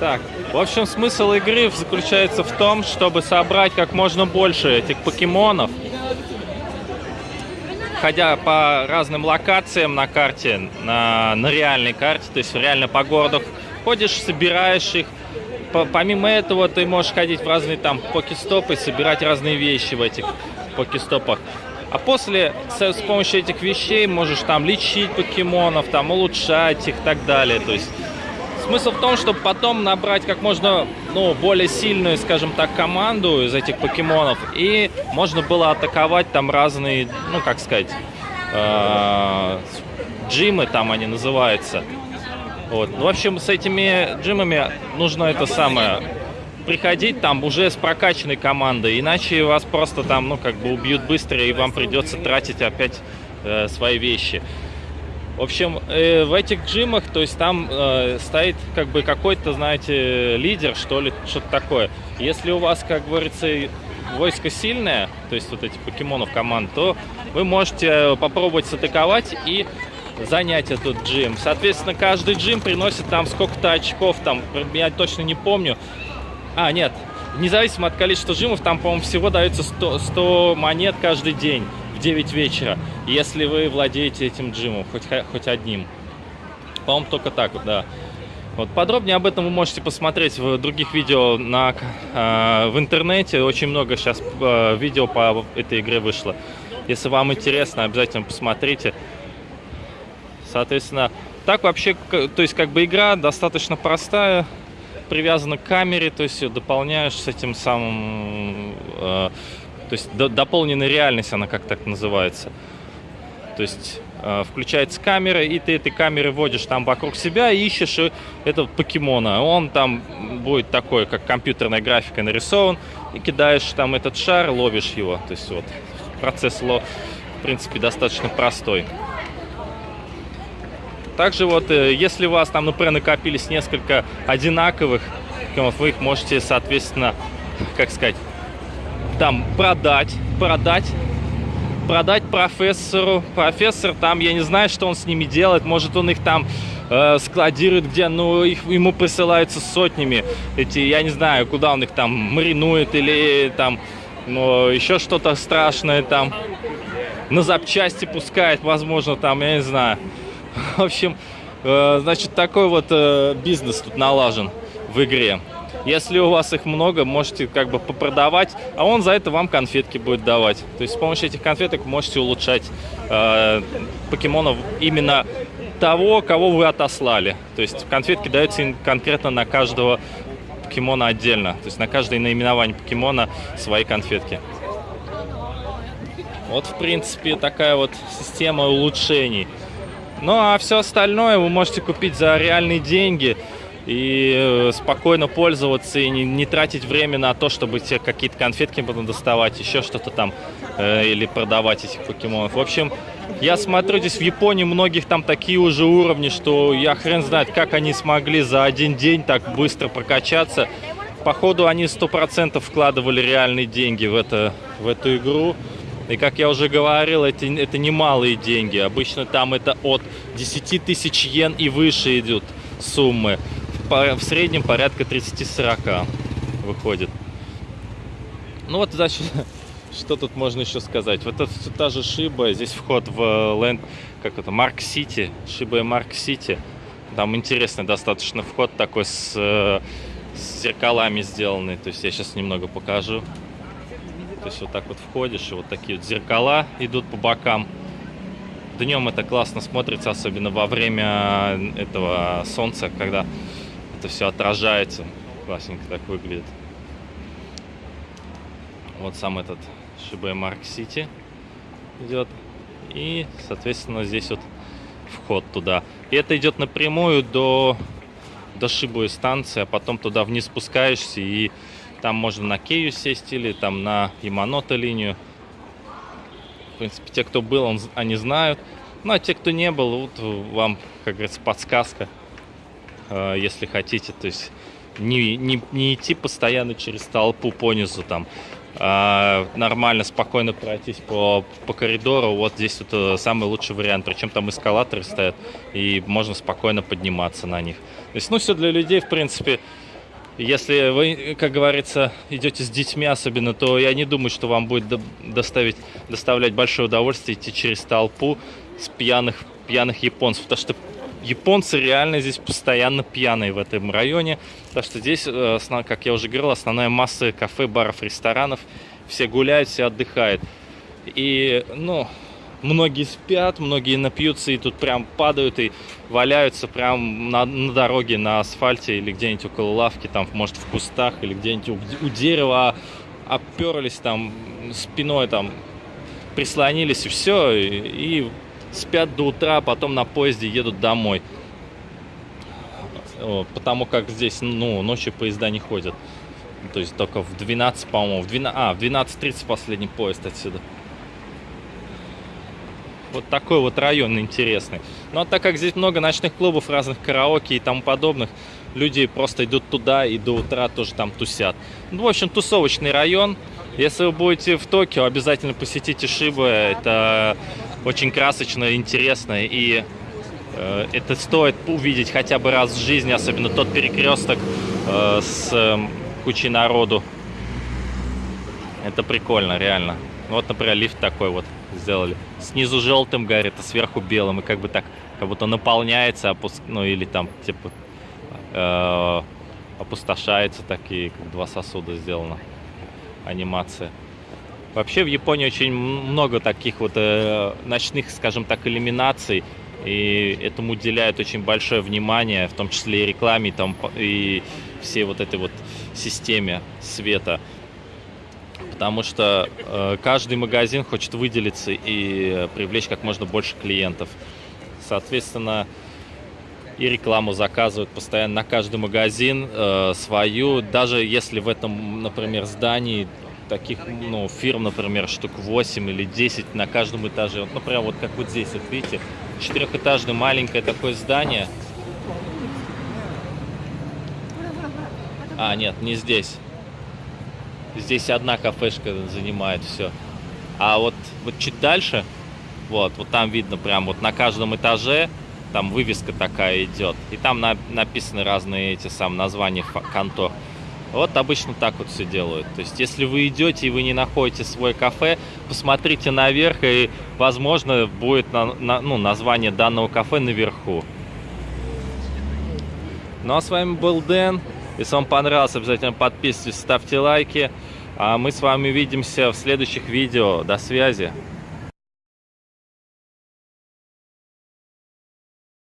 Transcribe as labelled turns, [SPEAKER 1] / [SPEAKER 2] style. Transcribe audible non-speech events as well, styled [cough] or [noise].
[SPEAKER 1] Так, в общем, смысл игры заключается в том, чтобы собрать как можно больше этих покемонов, ходя по разным локациям на карте, на, на реальной карте, то есть реально по городу ходишь, собираешь их. По- помимо этого ты можешь ходить в разные там покестопы, собирать разные вещи в этих покестопах. А после с, с помощью этих вещей можешь там лечить покемонов, там улучшать их и так далее. То есть Смысл в том, чтобы потом набрать как можно ну, более сильную, скажем так, команду из этих покемонов. И можно было атаковать там разные, ну как сказать, э, джимы там они называются. Вот. Ну, В общем, с этими джимами нужно это самое приходить там уже с прокачанной командой, иначе вас просто там, ну, как бы убьют быстро, и вам придется тратить опять э, свои вещи. В общем, э, в этих джимах, то есть там э, стоит как бы какой-то, знаете, лидер, что ли, что-то такое. Если у вас, как говорится, войско сильное, то есть вот эти покемонов команд, то вы можете попробовать сатаковать и занять этот джим. Соответственно, каждый джим приносит там сколько-то очков, там, я точно не помню. А, нет, независимо от количества джимов, там, по-моему, всего дается 100, 100 монет каждый день 9 вечера, если вы владеете этим джимом, хоть, хоть одним. По-моему, только так да. Вот подробнее об этом вы можете посмотреть в других видео на, э, в интернете. Очень много сейчас э, видео по этой игре вышло. Если вам интересно, обязательно посмотрите. Соответственно, так вообще, то есть как бы игра достаточно простая, привязана к камере, то есть дополняешь с этим самым, э, то есть до- дополненная реальность, она как так называется. То есть э, включается камера, и ты этой камерой водишь там вокруг себя и ищешь э, этого покемона. Он там будет такой, как компьютерная графика нарисован, и кидаешь там этот шар, ловишь его. То есть вот процесс, ло- в принципе, достаточно простой. Также вот, э, если у вас там, например, накопились несколько одинаковых, вы их можете, соответственно, как сказать, там продать, продать, продать профессору. Профессор там, я не знаю, что он с ними делает, может он их там э, складирует где, ну их, ему присылаются сотнями. Эти, я не знаю, куда он их там маринует или там, ну, еще что-то страшное там на запчасти пускает, возможно, там, я не знаю. [laughs] В общем, э, значит, такой вот э, бизнес тут налажен в игре. Если у вас их много, можете как бы попродавать, а он за это вам конфетки будет давать. То есть с помощью этих конфеток можете улучшать э, покемонов именно того, кого вы отослали. То есть конфетки даются конкретно на каждого покемона отдельно. То есть на каждое наименование покемона свои конфетки. Вот, в принципе, такая вот система улучшений. Ну, а все остальное вы можете купить за реальные деньги и э, спокойно пользоваться и не, не тратить время на то, чтобы тебе какие-то конфетки потом доставать, еще что-то там, э, или продавать этих покемонов. В общем, я смотрю, здесь в Японии многих там такие уже уровни, что я хрен знает, как они смогли за один день так быстро прокачаться. Походу, они сто процентов вкладывали реальные деньги в, это, в эту игру. И как я уже говорил, это, это немалые деньги. Обычно там это от 10 тысяч йен и выше идут суммы. В среднем порядка 30-40 выходит. Ну вот, значит, [laughs] что тут можно еще сказать? Вот это та же Шиба, здесь вход в Ленд, как это, Марк Сити, Шиба и Марк Сити. Там интересный достаточно вход такой с, э, с зеркалами сделанный. То есть я сейчас немного покажу. То есть вот так вот входишь, и вот такие вот зеркала идут по бокам. Днем это классно смотрится, особенно во время этого солнца, когда это все отражается. Классненько так выглядит. Вот сам этот Шибэ Марк Сити идет. И, соответственно, здесь вот вход туда. И это идет напрямую до, до Шибуи станции, а потом туда вниз спускаешься и там можно на Кею сесть или там на Яманото линию. В принципе, те, кто был, он, они знают. Ну, а те, кто не был, вот вам, как говорится, подсказка, если хотите. То есть не, не, не идти постоянно через толпу понизу там, а нормально, спокойно пройтись по, по коридору. Вот здесь вот э, самый лучший вариант. Причем там эскалаторы стоят, и можно спокойно подниматься на них. То есть, ну, все для людей, в принципе, Если вы, как говорится, идете с детьми особенно, то я не думаю, что вам будет доставить, доставлять большое удовольствие идти через толпу с пьяных, пьяных японцев. Потому что японцы реально здесь постоянно пьяные в этом районе. Потому что здесь, э, как я уже говорил, основная масса кафе, баров, ресторанов. Все гуляют, все отдыхают. И, ну, многие спят, многие напьются и тут прям падают и валяются прям на, на дороге, на асфальте или где-нибудь около лавки, там, может, в кустах или где-нибудь у, у дерева оперлись там спиной, там, прислонились и все, и, и спят до утра, а потом на поезде едут домой. Потому как здесь, ну, ночью поезда не ходят. То есть только в 12, по-моему, в 12, а, в 12.30 последний поезд отсюда. Вот такой вот район интересный. Ну а так как здесь много ночных клубов, разных караоке и тому подобных, люди просто идут туда и до утра тоже там тусят. Ну, в общем, тусовочный район. Если вы будете в Токио, обязательно посетите Шибы. Это очень красочно, интересно и э, это стоит увидеть хотя бы раз в жизни, особенно тот перекресток э, с э, кучей народу. Это прикольно, реально. Вот, например, лифт такой вот сделали. Снизу желтым горит, а сверху белым. И как бы так, как будто наполняется, опуск... ну или там, типа, э, опустошается такие, два сосуда сделано. Анимация. Вообще в Японии очень много таких вот э, ночных, скажем так, иллюминаций. И этому уделяют очень большое внимание, в том числе и рекламе, там, и всей вот этой вот системе света потому что э, каждый магазин хочет выделиться и привлечь как можно больше клиентов. Соответственно, и рекламу заказывают постоянно на каждый магазин э, свою, даже если в этом, например, здании таких ну, фирм, например, штук 8 или 10 на каждом этаже. Вот, например, вот как вот здесь, вот видите, четырехэтажное маленькое такое здание. А, нет, не здесь. Здесь одна кафешка занимает все. А вот, вот чуть дальше, вот, вот там видно прям вот на каждом этаже там вывеска такая идет. И там на, написаны разные эти сам названия контор. Вот обычно так вот все делают. То есть, если вы идете и вы не находите свой кафе, посмотрите наверх, и, возможно, будет на, на, ну, название данного кафе наверху. Ну а с вами был Дэн. Если вам понравилось, обязательно подписывайтесь, ставьте лайки. А мы с вами увидимся в следующих видео. До связи.